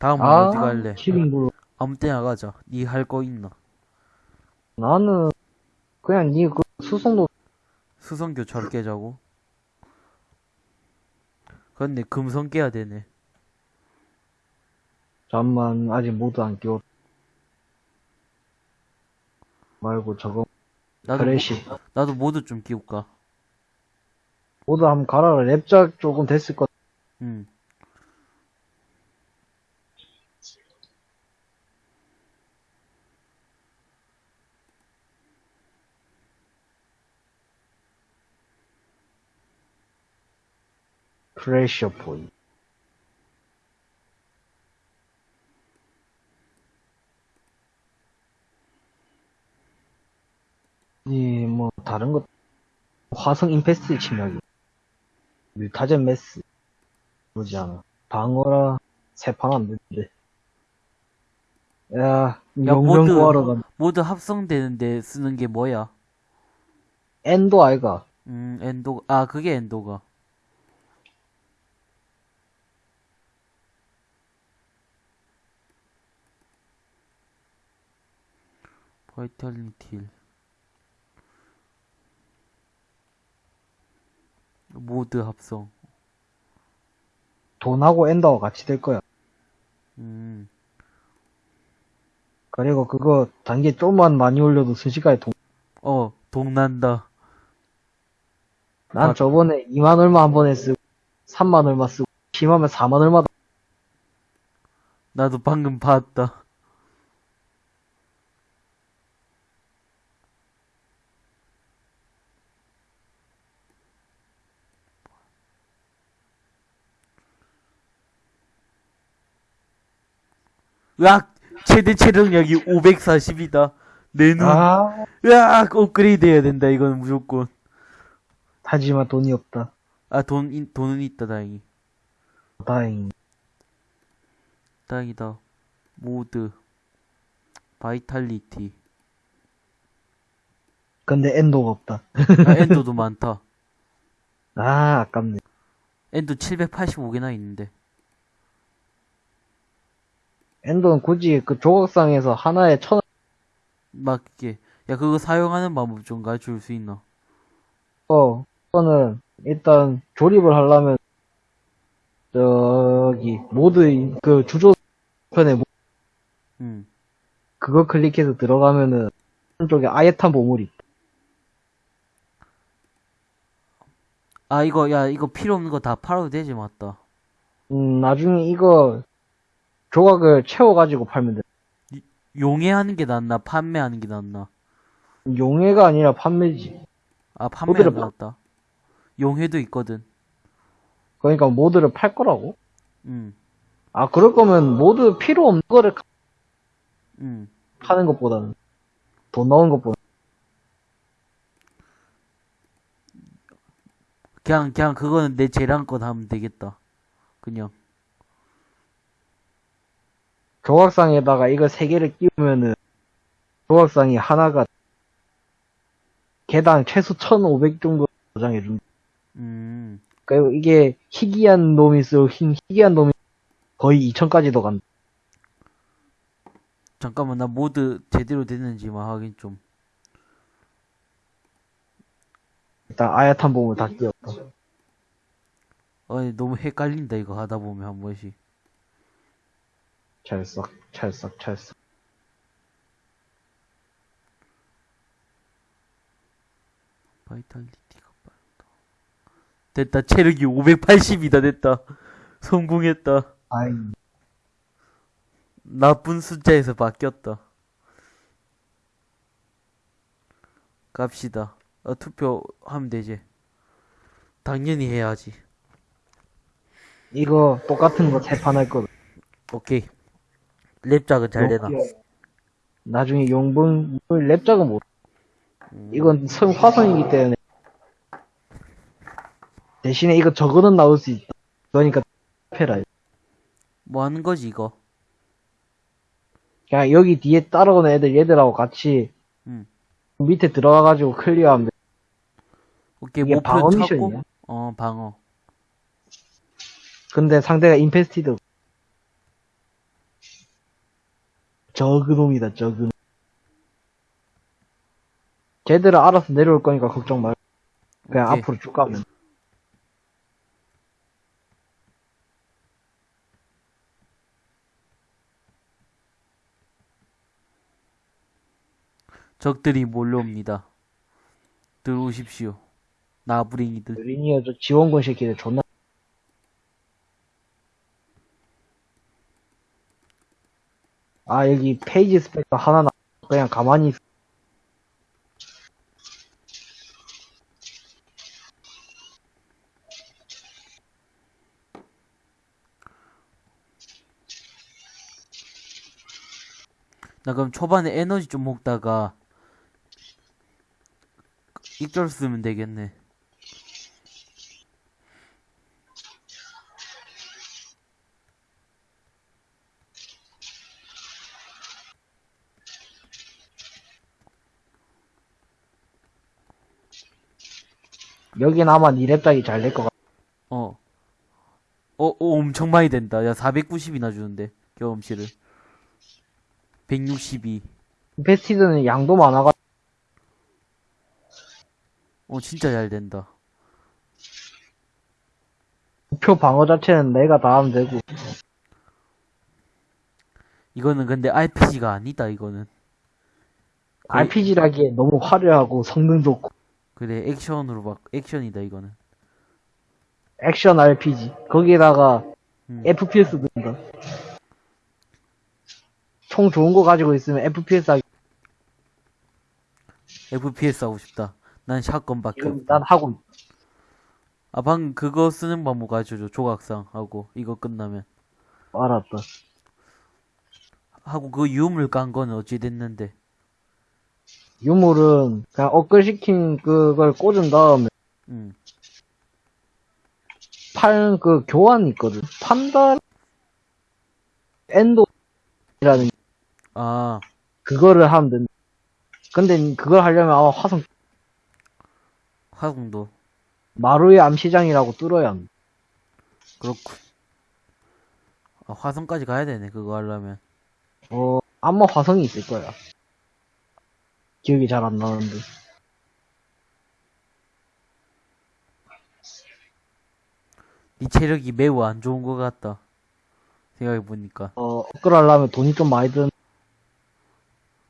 다음은 아, 어디 갈래? 키링블루. 아무 때나 가자. 니 할 거 있나? 나는, 그냥 니 그 수송도, 수성교 절 깨자고. 근데 금성 깨야 되네. 잠만, 아직 모두 안 끼워. 말고 저거, 나도, 크래시. 모, 나도 모두 좀 끼울까? 모두 한번 갈아라. 랩작 조금 됐을 것. 응. 크래셔 보이. 이, 뭐, 다른 것, 화성 임페스트 침략이. 뮤타젠 메스. 그러지 않아. 방어라, 세판 안 되는데. 야, 야, 명령 모두- 구하러 간, 모두 합성되는데 쓰는 게 뭐야? 엔도 아이가. 음, 엔도, 아, 그게 엔도가. Vitality. mod 합성. 돈하고 Endo가 같이 될 거야. 음, 그리고 그거 단계 좀만 많이 올려도 순식간에 돈. 어, 동난다. 난 아. 저번에 2만 얼마 한 번에 쓰고, 3만 얼마 쓰고, 심하면 4만 얼마. 나도 방금 봤다. 으악! 최대 체력력이 540이다. 내 눈. 아, 으악! 업그레이드 해야 된다, 이건 무조건. 하지만 돈이 없다. 아, 돈, 인- 돈은 있다, 다행히. 다행. 다행이다. Mod. Vitality. 근데 Endo가 없다. 아, Endo도 많다. 아, 아깝네. Endo 785개나 있는데. Endo는 굳이 그 조각상에서 하나에 천 이게. 야, 그거 사용하는 방법 좀 가르쳐 줄 수 있나? 어, 그거는 일단 조립을 하려면, 저기, 모드, 그 주조 편에 모- 응. 그거 클릭해서 들어가면은, 한쪽에 아예탄 보물이. 아, 이거, 야, 이거 필요 없는 거 다 팔아도 되지, 맞다. 음, 나중에 이거, 조각을 채워가지고 팔면 돼. 용해하는 게 낫나? 판매하는 게 낫나? 용해가 아니라 판매지. 아, 판매가 파- 낫다. 용해도 있거든. 그러니까 모드를 팔 거라고? 응, 아, 그럴 거면 모드 필요 없는 거를 응. 파는 것보다는 돈 나오는 것보다 그냥, 그냥 그거는 내 재량껏 하면 되겠다. 그냥. 조각상에다가 이거 세 개를 끼우면은 조각상이 하나가 개당 최소 1,500 정도 저장해 준다. 음, 그리고 이게 희귀한 놈이 있어 희- 희귀한 놈이 거의 2,000까지도 간다. 잠깐만, 나 모드 제대로 됐는지만 확인 좀. 일단 아야탄 보물 다 끼웠다. 아니, 너무 헷갈린다, 이거 하다 보면 한 번씩. 찰싹 찰싹 찰싹. 바이탈리티가 빠르다. 됐다, 체력이 580이다, 됐다. 성공했다. 아이 나쁜 숫자에서 바뀌었다. 갑시다. 어, 투표하면 되지. 당연히 해야지. 이거 똑같은 거세판할 거다. 오케이. 랩작은 잘 되나? 나중에 용분 랩작은 못. 이건 성 화성이기 때문에 대신에 이거 저거는 나올 수 있다. 그러니까 패라. 뭐 하는 거지, 이거? 그냥 여기 뒤에 따라오는 애들 얘들하고 같이 음. 밑에 들어가가지고 클리어하면 돼. 오케이, 이게 방어 찾고. 미션이야? 어, 방어. 근데 상대가 Infested. 저그놈이다, 저그놈. 쟤들은 알아서 내려올 거니까 걱정 말고. 그냥 오케이. 앞으로 쭉 가면. 적들이 몰려옵니다. 들어오십시오. 나부랭이들. 리니어 저 지원군 새끼들 존나. 아, 여기 페이지 스펙터 하나 나, 그냥 가만히 있나 그럼 초반에 에너지 좀 먹다가 익절 쓰면 되겠네. 여긴 아마 니랩작이 잘 될 것 같아. 어. 어, 어, 엄청 많이 된다. 야, 490이나 주는데, 경험치를. 162. 베스티드는 양도 많아가, 어, 진짜 잘 된다. 목표 방어 자체는 내가 다 하면 되고. 이거는 근데 RPG가 아니다, 이거는. RPG라기에 너무 화려하고 성능 좋고. 그래, 액션으로 막, 액션이다, 이거는. 액션 RPG. 거기에다가 음. FPS 든다. 총 좋은 거 가지고 있으면 FPS 하기. FPS 하고 싶다. 난 샷건밖에. 난 하고 있- 아, 방금 그거 쓰는 방법 가르쳐줘. 조각상 하고, 이거 끝나면. 알았다. 하고, 그 유물 깐 거는 어찌 됐는데. 유물은 그냥 업글시킨 그걸 꽂은 다음에 음. 팔 그 교환 있거든. 판다 엔도라는 아, 그거를 하면 된다. 근데 그걸 하려면 아마 화성 화공도. 마루의 암시장이라고 뚫어야 한다. 그렇군. 아, 화성까지 가야 되네, 그거 하려면. 어 아마 화성이 있을 거야. 기억이 잘 안 나는데. 이 체력이 매우 안 좋은 것 같다. 생각해보니까. 어 업글 하려면 돈이 좀 많이 든.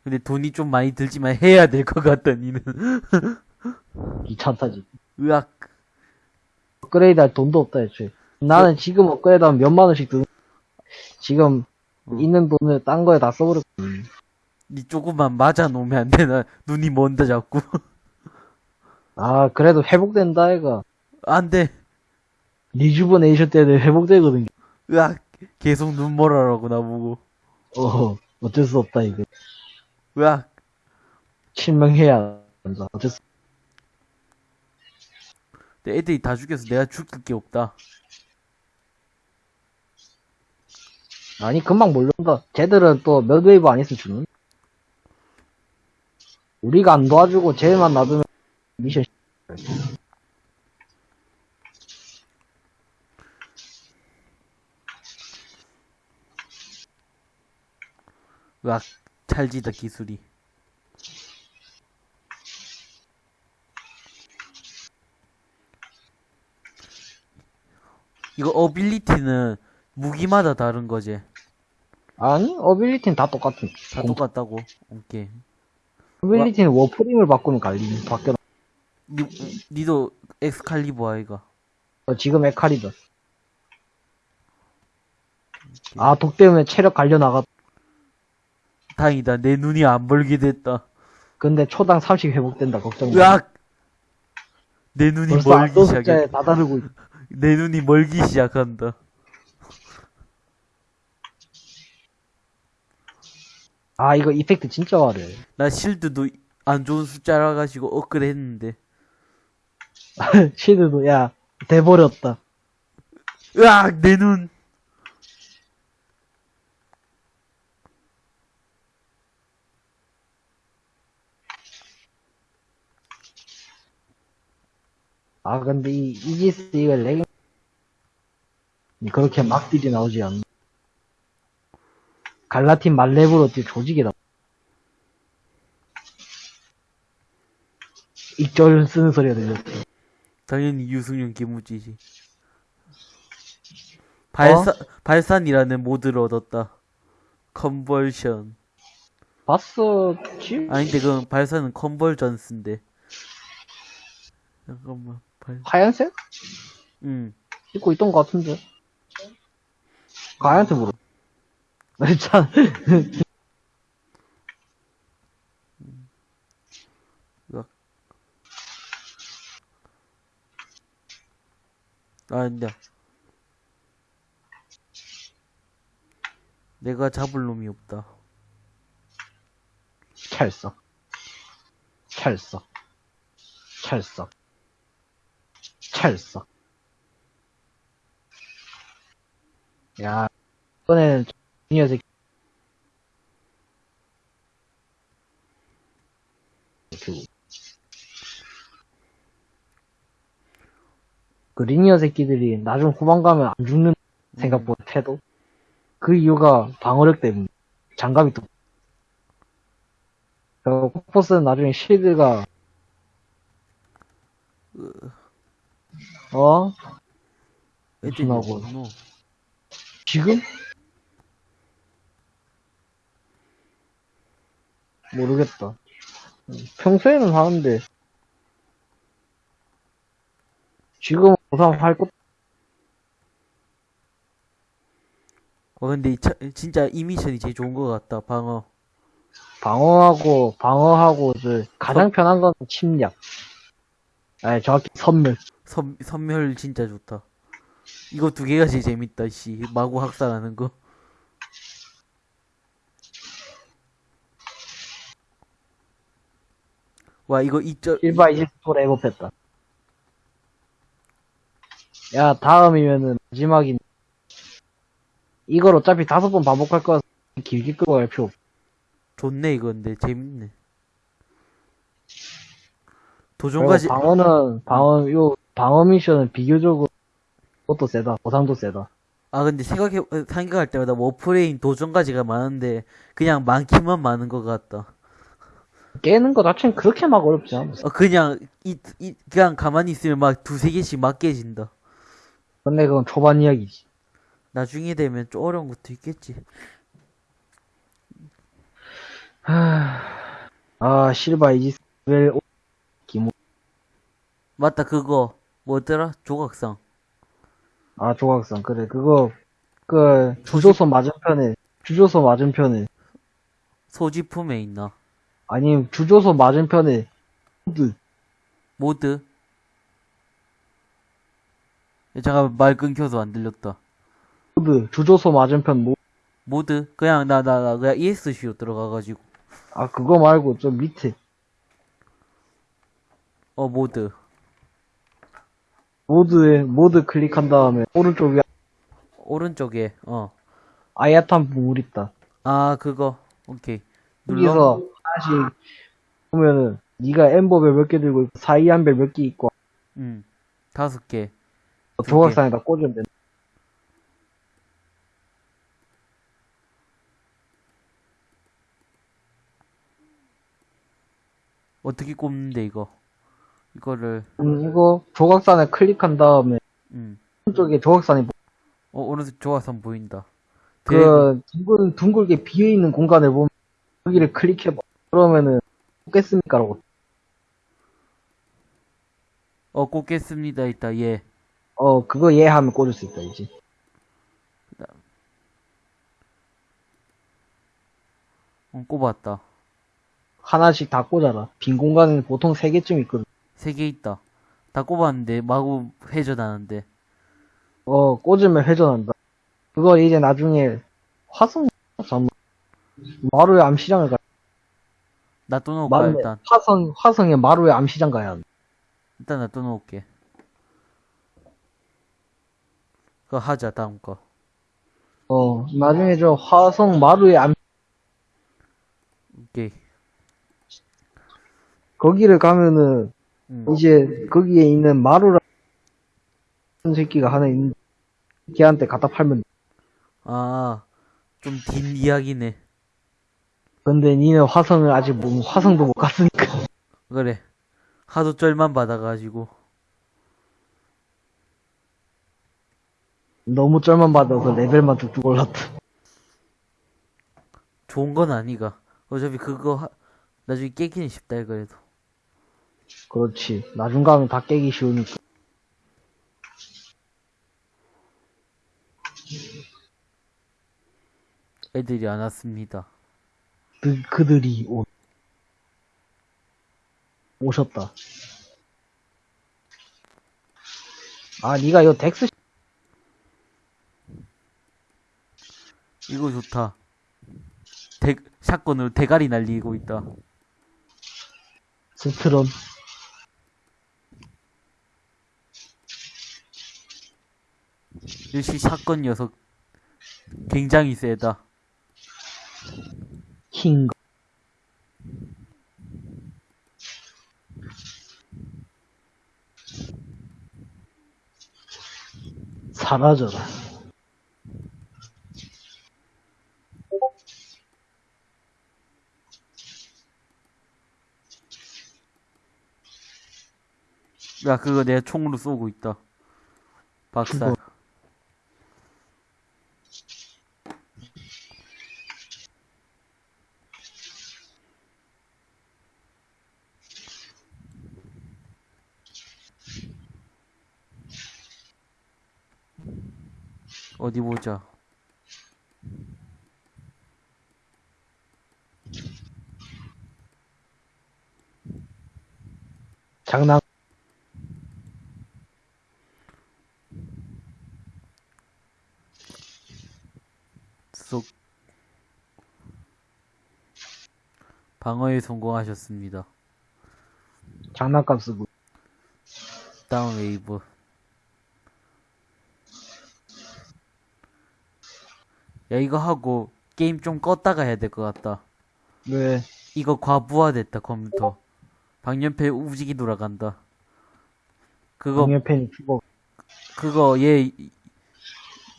근데 돈이 좀 많이 들지만 해야 될 것 같다, 니는. 귀찮다지. 으악. 업그레이드 할 돈도 없다 애초에. 나는 지금 업그레이드 하면 몇만 원씩 드는. 지금 어. 있는 돈을 딴 거에 다 써버렸거든. 니 조금만 맞아 놓으면 안 되나? 눈이 먼다, 자꾸. 아 그래도 회복된다 애가. 안 돼. Rejuvenation 때는 회복되거든. 으악. 계속 눈멀어라고, 나보고. 어 어쩔 수 없다 이거. 으악. 실명해야 한다. 어쩔 수. 근데 애들이 다 죽여서 내가 죽을 게 없다. 아니 금방 몰려온다. 쟤들은 또 몇 웨이브 안 있으면 죽는. 우리가 안 도와주고 쟤만 놔두면 미션. 으악. 찰지다, 기술이. 이거 ability는 무기마다 다른 거지. 아니 ability는 다 똑같은. 다 똑같다고. 오케이. ability는 워프레임을 바꾸면 갈리는 바뀌어. 니, 니도 엑스칼리버 아이가. 어, 지금 에칼이다. 아독 때문에 체력 갈려 나갔. 다행이다. 내 눈이 안 벌게 됐다. 근데 초당 30 회복된다. 걱정 마. 으악! 내 눈이 멀기 시작해. 다다르고 있. 내 눈이 멀기 시작한다. 아 이거 이펙트 진짜 화려. 나 실드도 안 좋은 숫자라 가지고 업그레이드 했는데. 시드도 야 돼버렸다. 으악! 내 눈! 아 근데 이 이지스 이거 렉 그렇게 막 딜이 나오지 않나 갈라틴 말렙으로 뛰 조직이다. 익절 쓰는 소리가 들렸지. 당연히 유승용 김우지지. 발사, 발산이라는 모드를 얻었다. 컨벌션. 봤었지? 아닌데, 그 발산은 컨벌전스인데. 잠깐만, 발, 하얀색? 응. 입고 있던 것 같은데. 가야한테 물어. 참, 아, 근데. 내가 잡을 놈이 없다. 찰썩. 찰썩. 찰썩. 찰썩. 야, 이번에는 이 녀석. 그, 그 리니어 새끼들이 나중 후반 가면 안 죽는 생각보다 태도? 그 이유가 방어력 때문에. 장갑이 또그 코포스는 나중에 실드가 어? 없노? 지금? 모르겠다. 평소에는 하는데 지금 우선 할 것, 어, 근데 이 차, 진짜 이 미션이 제일 좋은 것 같다, 방어. 방어하고 방어하고 저 가장 편한 건 침략. 아니 정확히 선멸. 선, 선멸 진짜 좋다. 이거 두 개가 제일 재밌다, 씨. 마구 학살하는 거. 와, 이거 이절, 1바 20도 레고했다. 야, 다음이면은 마지막인. 이걸 어차피 다섯 번 반복할 거라서 길게 끌고 갈 필요 없. 좋네, 이거 근데. 재밌네. 도전까지, 방어는, 방어, 요, 방어 미션은 비교적으로 그것도 세다. 보상도 세다. 아, 근데 생각해, 생각할 때마다 워프레인 도전까지가 많은데, 그냥 많기만 많은 것 같다. 깨는 거 자체는 그렇게 막 어렵지 않아. 어, 그냥, 이, 이, 그냥 가만히 있으면 막 두세 개씩 막 깨진다. 근데 그건 초반 이야기지. 나중에 되면 좀 어려운 것도 있겠지. 아, 실바 이지스, 웰, 오- 기모. 맞다, 그거. 뭐더라? 조각상. 아, 조각상. 그래, 그거, 그, 주조소 맞은편에, 주조소 맞은편에, 소지품에 있나? 아니, 주조소 맞은편에, 드 mod? 야, 잠깐만, 말 끊겨서 안 들렸다. Mod, 주조소 맞은편 모, mod? 그냥, 나, 나, 나, 그냥 ESC로 들어가가지고. 아, 그거 말고 좀 밑에. 어, mod. 모드에, 모드 클릭한 다음에, 오른쪽 위에 오른쪽에, 어. 아야탄 부물 있다. 아, 그거. 오케이. 눌러? 하나씩 보면은, 네가 엠버벨 몇 개 들고 사이안벨 몇 개 있고, 응. 다섯 개. 조각상에다 꽂으면 된다. 어떻게 꼽는데, 이거? 이거를, 음, 이거, 조각산에 클릭한 다음에, 음. 오른쪽에 조각산이, 보- 어, 오른쪽 조화선 보인다. 그, 둥글, 둥글게 비어있는 공간을 보면, 여기를 클릭해봐. 그러면은, 꽂겠습니까? 라고. 어, 꼽겠습니다. 있다, 예. 어, 그거 예 하면 꽂을 수 있다, 이제. 어, 꼽았다. 하나씩 다 꽂아라. 빈 공간은 보통 3개쯤 있거든. 세개 있다. 다 꼽았는데, 마구 회전하는데. 어, 꽂으면 회전한다. 그거 이제 나중에 화성, 잠 마루의 암시장을 가. 놔둬놓을까, 마루의, 일단. 화성, 화성의 마루의 암시장 가야 한다. 일단 놔둬놓을게. 그거 하자, 다음 거. 어, 나중에 저 화성 마루의 암, 오케이. 거기를 가면은, 음. 이제 거기에 있는 마루라는 새끼가 하나 있는데, 걔한테 갖다 팔면, 돼. 아, 좀긴 이야기네. 근데 니는 화성을 아직 못, 화성도 못 갔으니까. 그래. 하도 쩔만 받아가지고. 너무 쩔만 받아서 레벨만 뚝뚝 올랐다. 좋은 건 아니가. 어차피 그거 하- 나중에 깨기는 쉽다 이거에도. 그렇지. 나중 가면 다 깨기 쉬우니까. 애들이 안 왔습니다. 그, 그들이 오, 오셨다. 아, 니가 이거 덱스 이거 좋다. 대, 샷건으로 대가리 날리고 있다. 스트런. 역시 샷건 녀석 굉장히 세다. 킹. 사라져라. 야 그거 내가 총으로 쏘고 있다. 박살. 죽어. 어디 보자. 장난. 쏙. 방어에 성공하셨습니다. 장난감 쓰고. 다운 웨이브. 야 이거 하고 게임 좀 껐다가 해야 될 것 같다. 왜? 이거 과부하됐다 컴퓨터. 방열팬 오지게 돌아간다. 그거 방열팬이 죽어. 그거 얘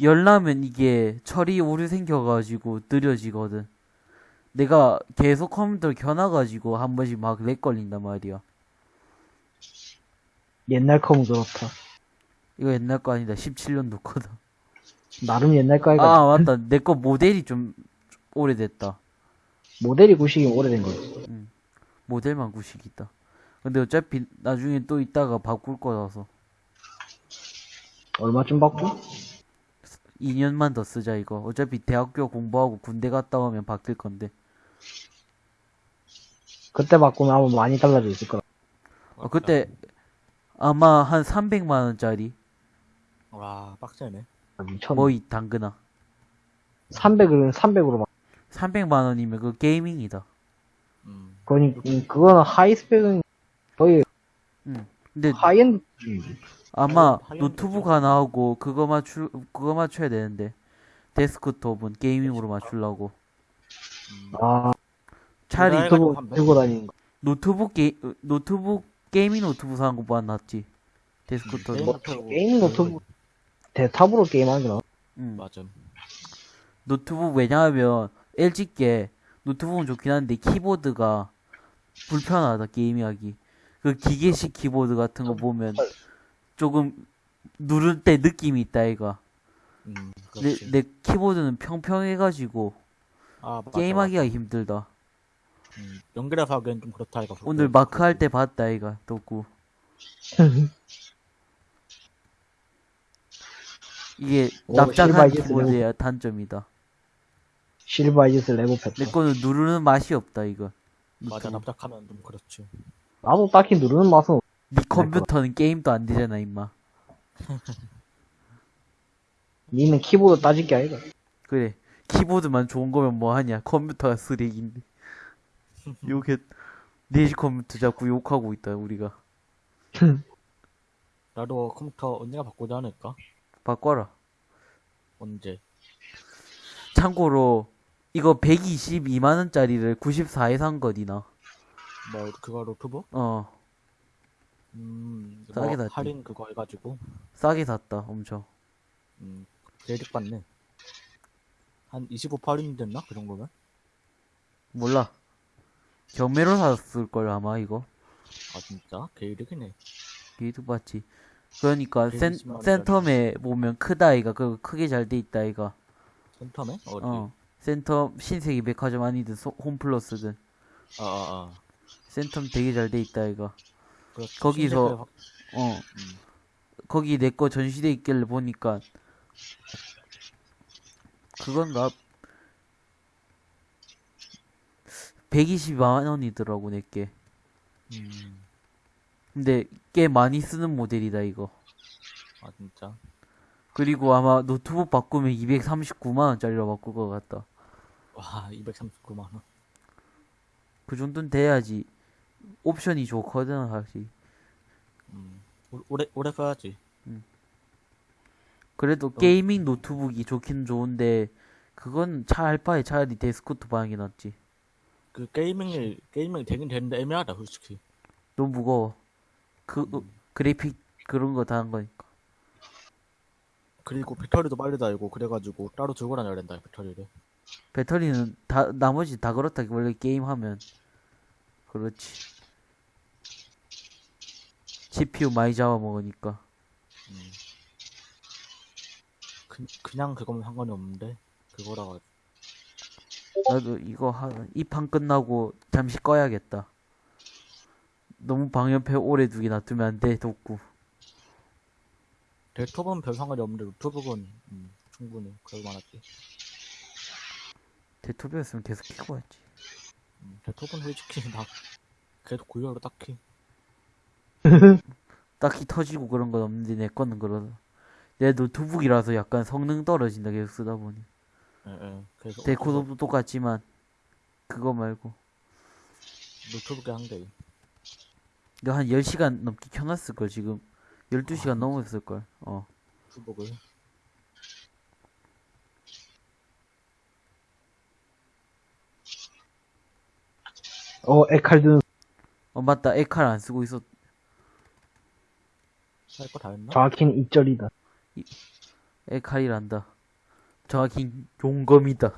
열나면 이게 처리 오류 생겨가지고 느려지거든. 내가 계속 컴퓨터를 켜놔가지고 한 번씩 막 렉 걸린단 말이야. 옛날 컴은 그렇다. 이거 옛날 거 아니다. 17년도 거다. 나름 옛날 거니까 아 맞다. 내 거 모델이 좀 오래됐다. 모델이 구식이 오래된 거지. 모델만 구식 있다. 근데 어차피 나중에 또 있다가 바꿀 거라서 얼마쯤 받고? 2년만 더 쓰자 이거. 어차피 대학교 공부하고 군대 갔다 오면 바뀔 건데. 그때 바꾸면 아마 많이 달라져 있을 거라. 어, 그때 아마 한 300만 원짜리 와 빡세네. 아, 미쳤네. 뭐이 당근아. 300은 300으로 막. 300만 원이면 그 게이밍이다. 음. 그니, 음, 그거는 하이스펙은 거의 응. 근데 하이엔드. 아마 하이엔드 노트북 하나 하고 그거 맞출 그거 맞춰야 되는데 데스크톱은 게이밍으로 맞추려고. 음. 아, 차라리 노트북 한 들고 다니는 거. 노트북 게 노트북 게이밍 노트북 사는 것보다 낫지. 데스크톱. 게임 뭐, 노트북. 데탑으로 게임하는 게 나아. 응. 맞음. 노트북 왜냐하면 LG 게 노트북은 좋긴 한데 키보드가 불편하다 게임하기. 그 기계식 키보드 같은 거 보면 조금 누를 때 느낌이 있다 이가. 음. 내, 그렇지. 내 키보드는 평평해가지고 아, 맞아, 게임하기가 힘들다. 맞아. 음. 연결해서 하기엔 좀 그렇다 이거. 오늘 마크 할 때 봤다 이가 덕구. 이게 오, 납작한 키보드의 단점이다. 실바이즈스 레고 팻. 내 거는 누르는 맛이 없다 이거. 맞아. 납작하면 좀 그렇지. 나도 딱히 누르는 맛은 없- 네 컴퓨터는 게임도 안 되잖아 임마. 니는 키보드 따질 게 아니다. 그래 키보드만 좋은 거면 뭐 하냐 컴퓨터가 쓰레기인데 욕해 네시 컴퓨터 자꾸 욕하고 있다 우리가 나도 컴퓨터 언젠가 바꾸지 않을까? 바꿔라 언제? 참고로 이거 122만 원짜리를 94에 산 거디나 뭐 그거 노트북? 어 음. 싸게 뭐 샀지. 할인 그거 해가지고. 싸게 샀다 엄청 음. 개이득 봤네. 한 25, 8인 됐나? 그 정도면? 몰라. 경매로 샀을걸, 아마, 이거. 아, 진짜? 개이득이네. 개이득 봤지. 그러니까, 센, 120만 원짜리. 센텀에 보면 크다, 이가. 그 크게 잘 돼 있다, 이가. 센텀에? 어디? 어. 센텀, 신세계 백화점 아니든, 소- 홈플러스든. 아, 아, 아. 센텀 되게 잘 돼 있다, 이가. 그렇지. 거기서- 신세계 확- 어. 음. 거기 내 거 전시돼 있길래 보니까, 그건가? 120만 원이더라고, 내게. 음. 근데 꽤 많이 쓰는 모델이다, 이거. 아, 진짜. 그리고 아마 노트북 바꾸면 239만원짜리로 바꿀 것 같다. 와, 239만원. 그 정도는 돼야지. 옵션이 좋거든, 사실. 음. 오- 오래, 오래 가야지. 그래도 게이밍 노트북이 좋긴 좋은데, 그건 차할 바에 차라리 데스크톱 방이 낫지. 그 게이밍이, 게이밍이 되긴 되는데 애매하다, 솔직히. 너무 무거워. 그, 어, 음. 그래픽 그런 거 다 한 거니까. 그리고 배터리도 빨리 달고, 그래가지고 따로 들고 다녀야 된다, 배터리를. 배터리는 다, 나머지 다 그렇다. 원래 게임 하면. 그렇지. CPU 많이 잡아먹으니까. 음. 그, 그냥 그거면 상관이 없는데, 그거라가, 나도 이거 한, 이판 끝나고 잠시 꺼야겠다. 너무 방연패 오래 두게 놔두면 안 돼, 돋구. 데스크톱은 별 상관이 없는데, 노트북은, 음, 충분히 그럴 만하지. 데토비였으면 계속 키고 왔지. 음, 데스크톱은 솔직히 나, 계속 고유하로 딱히. 딱히 터지고 그런 건 없는데, 내 거는 그러다. 내 노트북이라서 약간 성능 떨어진다, 계속 쓰다 보니. 예, 예. 데코도 똑같지만, 그거 말고. 노트북에 한 개. 이거 한 10시간 넘게 켜놨을걸, 지금. 12시간 아, 넘었을걸. 어. 노트북을. 어, 에칼드는 어, 맞다. 에칼 안 쓰고 있었, 할거 다 했나? 정확히는 이절이다. 에칼이란다. 정확히 용검이다.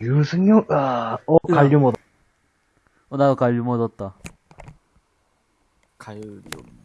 유승용, 아, 어, 갈류모다. 어, 나도 갈류 얻었다. 좀.